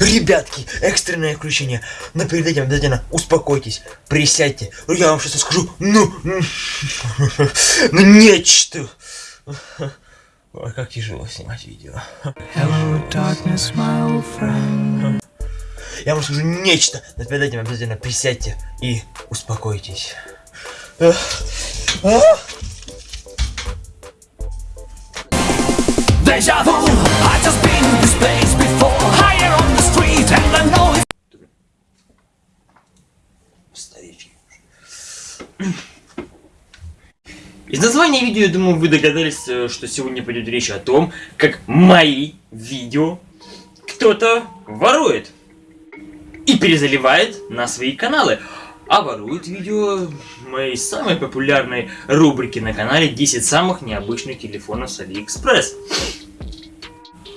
Ребятки, экстренное включение. Но перед этим обязательно успокойтесь, присядьте. Я вам сейчас скажу, ну, ну нечто. Ой, как тяжело снимать видео. Hello, darkness, my old friend. Я вам скажу нечто, но перед этим обязательно присядьте и успокойтесь. Deja vu, I just been in this place before Higher on the Из названия видео, я думаю, вы догадались, э, что сегодня пойдет речь о том, как мои видео кто-то ворует и перезаливает на свои каналы. А ворует видео моей самой популярной рубрики на канале 10 самых необычных телефонов с Алиэкспресс.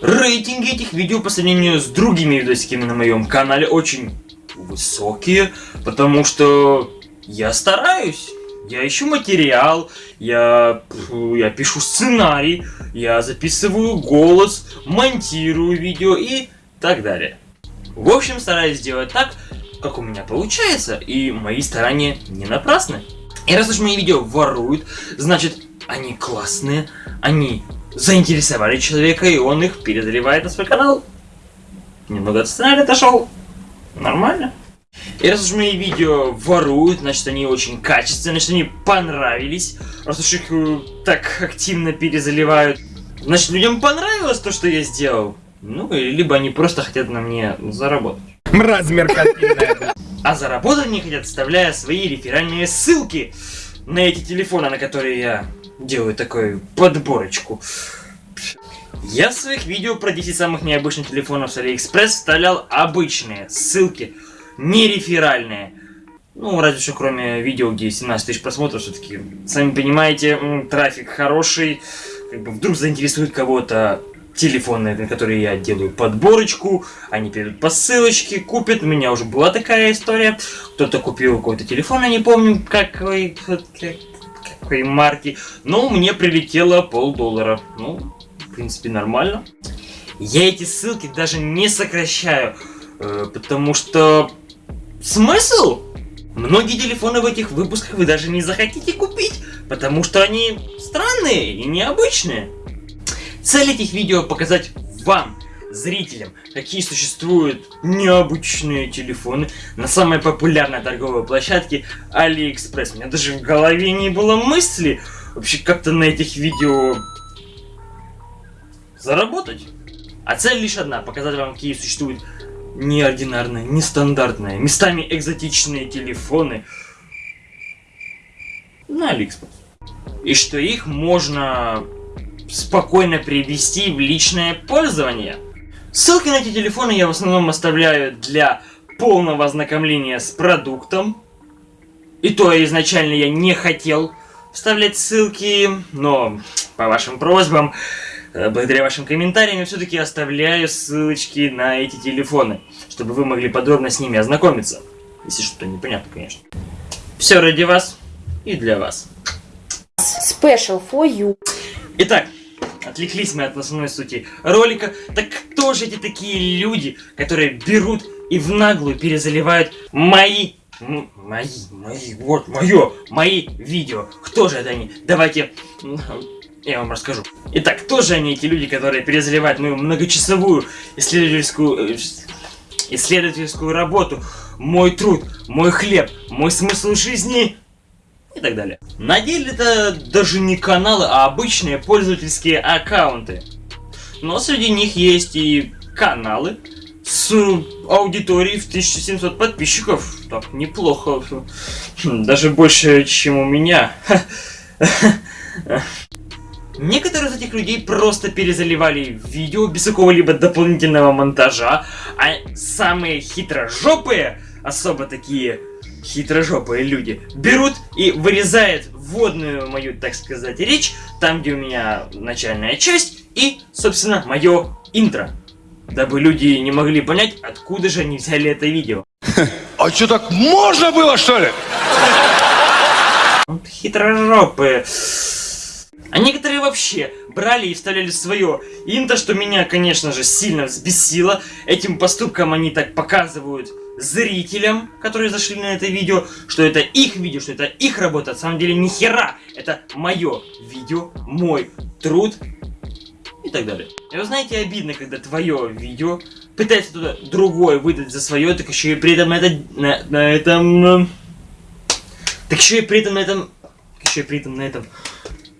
Рейтинги этих видео по сравнению с другими видосиками на моем канале очень высокие, потому что я стараюсь. Я ищу материал, я, я пишу сценарий, я записываю голос, монтирую видео и так далее. В общем, стараюсь сделать так, как у меня получается, и мои старания не напрасны. И раз уж мои видео воруют, значит, они классные, они заинтересовали человека, и он их перезаливает на свой канал. Немного от сценария отошел. Нормально. И раз уж мои видео воруют, значит они очень качественные, значит они понравились. Раз уж их э, так активно перезаливают, значит людям понравилось то, что я сделал. Ну, либо они просто хотят на мне заработать. Мразь меркантильная. А заработать они хотят, вставляя свои реферальные ссылки на эти телефоны, на которые я делаю такую подборочку. Я в своих видео про 10 самых необычных телефонов с Алиэкспресс вставлял обычные ссылки, не реферальные. Ну, разве что кроме видео, где 17 тысяч просмотров, все-таки, сами понимаете, трафик хороший, как бы вдруг заинтересует кого-то телефоны, на которые я делаю подборочку, они перейдут по ссылочке, купят, у меня уже была такая история, кто-то купил какой-то телефон, я не помню, какой, какой марки, но мне прилетело полдоллара, ну, в принципе, нормально. Я эти ссылки даже не сокращаю, э, потому что... Смысл? Многие телефоны в этих выпусках вы даже не захотите купить, потому что они странные и необычные. Цель этих видео показать вам, зрителям, какие существуют необычные телефоны на самой популярной торговой площадке AliExpress. У меня даже в голове не было мысли вообще как-то на этих видео заработать. А цель лишь одна, показать вам, какие существуют неординарные, нестандартные, местами экзотичные телефоны на AliExpress. И что их можно спокойно привести в личное пользование. Ссылки на эти телефоны я в основном оставляю для полного ознакомления с продуктом. И то изначально я не хотел вставлять ссылки, но по вашим просьбам, э, благодаря вашим комментариям, я все-таки оставляю ссылочки на эти телефоны, чтобы вы могли подробно с ними ознакомиться. Если что-то непонятно, конечно. Все ради вас и для вас. Special for you. Итак, отвлеклись мы от основной сути ролика. Так кто же эти такие люди, которые берут и в наглую перезаливают мои мои, мои, вот, мое, мои видео. Кто же это они? Давайте, я вам расскажу. Итак, кто же они, эти люди, которые перезаливают мою многочасовую исследовательскую, э, исследовательскую работу, мой труд, мой хлеб, мой смысл жизни и так далее. На деле это даже не каналы, а обычные пользовательские аккаунты. Но среди них есть и каналы с аудиторией в 1700 подписчиков. Так, неплохо. Даже больше, чем у меня. Некоторые из этих людей просто перезаливали видео без какого-либо дополнительного монтажа, а самые хитрожопые, особо такие хитрожопые люди берут и вырезают вводную мою, так сказать, речь, там, где у меня начальная часть, и, собственно, мое интро. Дабы люди не могли понять, откуда же они взяли это видео. А что, так можно было, что ли? Хитрожопые. А некоторые вообще брали и вставляли свое инто, что меня, конечно же, сильно взбесило. Этим поступком они так показывают зрителям, которые зашли на это видео, что это их видео, что это их работа. На самом деле, ни хера. Это мое видео, мой труд и так далее. И вы знаете, обидно, когда твое видео пытается туда другое выдать за свое, так еще и при этом это, на, на этом... Так еще и при этом на этом... Так еще и при этом на этом...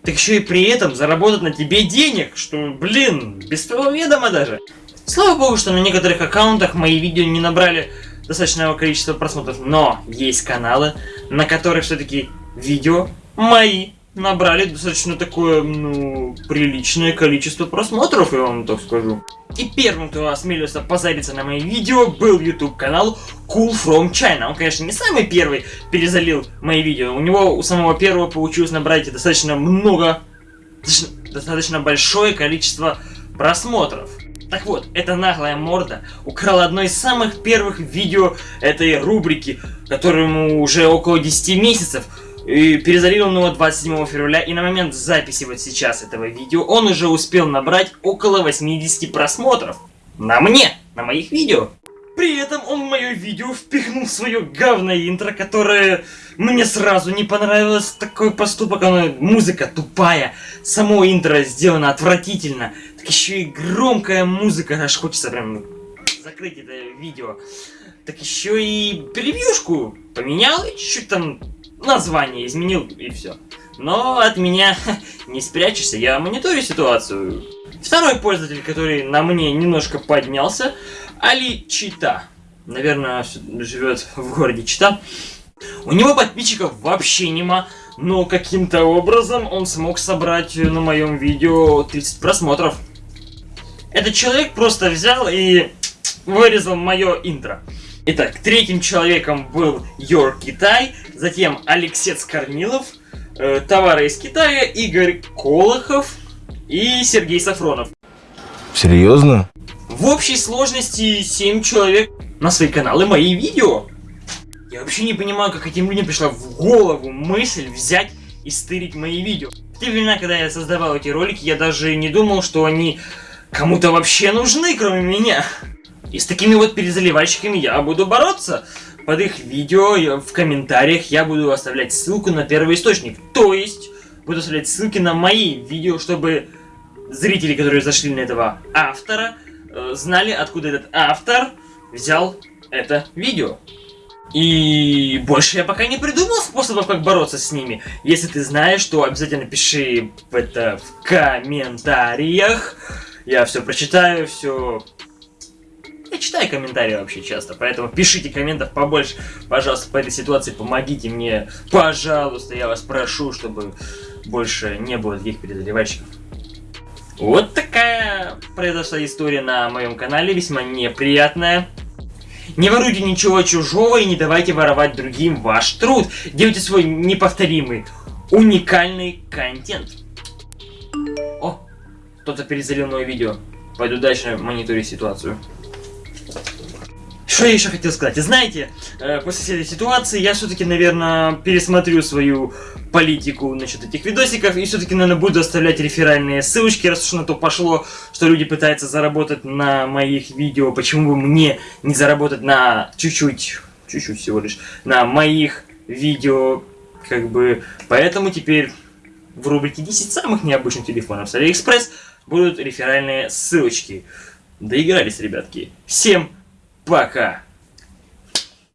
Так еще и при этом заработать на тебе денег, что, блин, без твоего ведома даже. Слава богу, что на некоторых аккаунтах мои видео не набрали достаточного количества просмотров, но есть каналы, на которых все-таки видео мои набрали достаточно такое, ну, приличное количество просмотров, я вам так скажу. И первым, кто осмелился позариться на мои видео, был YouTube канал Cool From China. Он, конечно, не самый первый перезалил мои видео. У него у самого первого получилось набрать достаточно много, достаточно, достаточно большое количество просмотров. Так вот, эта наглая морда украла одно из самых первых видео этой рубрики, которому уже около 10 месяцев. И его 27 февраля, и на момент записи вот сейчас этого видео он уже успел набрать около 80 просмотров. На мне, на моих видео. При этом он в мое видео впихнул свое говное интро, которое мне сразу не понравилось. Такой поступок, оно, музыка тупая, само интро сделано отвратительно. Так еще и громкая музыка, аж хочется прям закрыть это видео. Так еще и превьюшку поменял чуть-чуть там название изменил и все. Но от меня не спрячешься, я мониторю ситуацию. Второй пользователь, который на мне немножко поднялся, Али Чита. Наверное, живет в городе Чита. У него подписчиков вообще нема, но каким-то образом он смог собрать на моем видео 30 просмотров. Этот человек просто взял и вырезал мое интро. Итак, третьим человеком был Йор Китай, затем Алексец Корнилов, э, товары из Китая, Игорь Колохов и Сергей Сафронов. Серьезно? В общей сложности 7 человек на свои каналы мои видео. Я вообще не понимаю, как этим людям пришла в голову мысль взять и стырить мои видео. В те времена, когда я создавал эти ролики, я даже не думал, что они кому-то вообще нужны, кроме меня. И с такими вот перезаливальщиками я буду бороться. Под их видео в комментариях я буду оставлять ссылку на первый источник. То есть, буду оставлять ссылки на мои видео, чтобы зрители, которые зашли на этого автора, э, знали, откуда этот автор взял это видео. И больше я пока не придумал способов, как бороться с ними. Если ты знаешь, то обязательно пиши это в комментариях. Я все прочитаю, все... Я читаю комментарии вообще часто, поэтому пишите комментов побольше, пожалуйста, по этой ситуации, помогите мне, пожалуйста, я вас прошу, чтобы больше не было таких перезаливальщиков. Вот такая произошла история на моем канале, весьма неприятная. Не воруйте ничего чужого и не давайте воровать другим ваш труд. Делайте свой неповторимый, уникальный контент. О, кто-то перезалил мое видео. Пойду дальше мониторить ситуацию. Что я еще хотел сказать? Знаете, э, после всей этой ситуации я все-таки, наверное, пересмотрю свою политику насчет этих видосиков и все-таки, наверное, буду оставлять реферальные ссылочки, раз уж на то пошло, что люди пытаются заработать на моих видео, почему бы мне не заработать на чуть-чуть, чуть-чуть всего лишь, на моих видео, как бы, поэтому теперь в рубрике 10 самых необычных телефонов с Алиэкспресс будут реферальные ссылочки. Доигрались, ребятки. Всем пока!